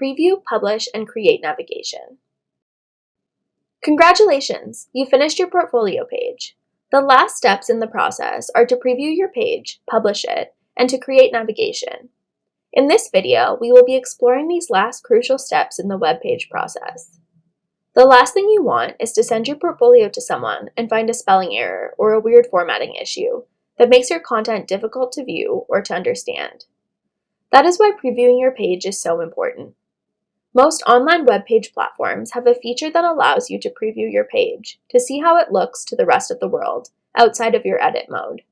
preview, publish, and create navigation. Congratulations! You finished your portfolio page. The last steps in the process are to preview your page, publish it, and to create navigation. In this video, we will be exploring these last crucial steps in the web page process. The last thing you want is to send your portfolio to someone and find a spelling error or a weird formatting issue that makes your content difficult to view or to understand. That is why previewing your page is so important. Most online web page platforms have a feature that allows you to preview your page to see how it looks to the rest of the world outside of your edit mode.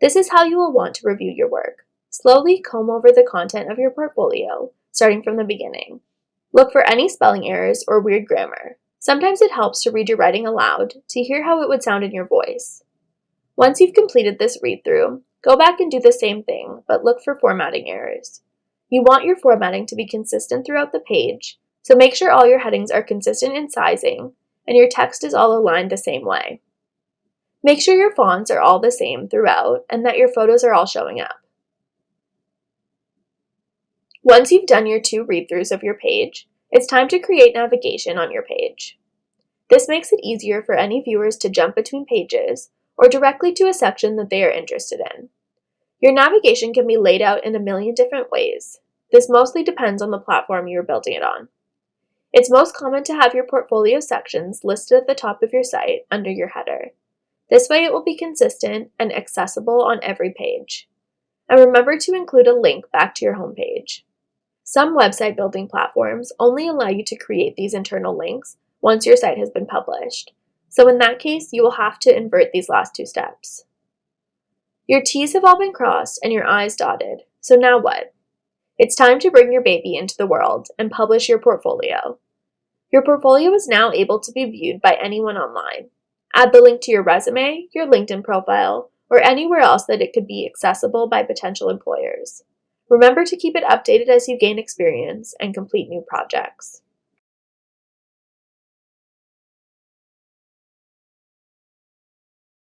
This is how you will want to review your work. Slowly comb over the content of your portfolio, starting from the beginning. Look for any spelling errors or weird grammar. Sometimes it helps to read your writing aloud to hear how it would sound in your voice. Once you've completed this read-through, go back and do the same thing, but look for formatting errors. You want your formatting to be consistent throughout the page, so make sure all your headings are consistent in sizing and your text is all aligned the same way. Make sure your fonts are all the same throughout and that your photos are all showing up. Once you've done your two read-throughs of your page, it's time to create navigation on your page. This makes it easier for any viewers to jump between pages or directly to a section that they are interested in. Your navigation can be laid out in a million different ways. This mostly depends on the platform you are building it on. It's most common to have your portfolio sections listed at the top of your site under your header. This way it will be consistent and accessible on every page. And remember to include a link back to your homepage. Some website building platforms only allow you to create these internal links once your site has been published. So in that case, you will have to invert these last two steps. Your T's have all been crossed and your I's dotted. So now what? It's time to bring your baby into the world and publish your portfolio. Your portfolio is now able to be viewed by anyone online. Add the link to your resume, your LinkedIn profile, or anywhere else that it could be accessible by potential employers. Remember to keep it updated as you gain experience and complete new projects.